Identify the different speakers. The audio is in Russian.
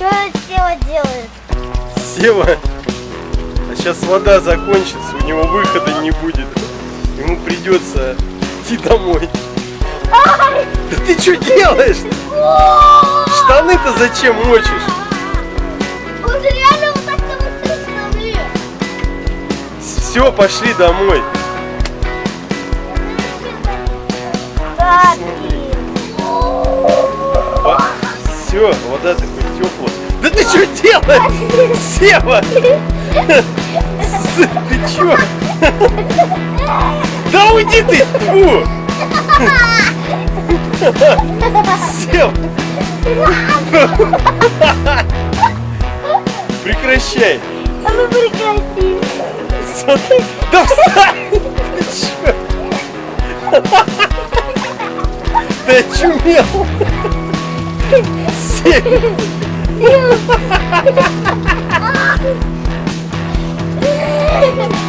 Speaker 1: Что Сева делает?
Speaker 2: Сева, а сейчас вода закончится, у него выхода не будет. Ему придется идти домой.
Speaker 1: Ай!
Speaker 2: Да ты что делаешь? Штаны-то зачем мочишь?
Speaker 1: Он реально вот так штаны.
Speaker 2: Все, пошли домой.
Speaker 1: Так,
Speaker 2: Все, вода такой теплая. Да ты что делаешь? Сева! Ты чё? Да уйди ты! Фу! Сева! Прекращай!
Speaker 1: а мы прекратили.
Speaker 2: Смотри. Да встань! Ты чё? Ты очумел! Сева! Все!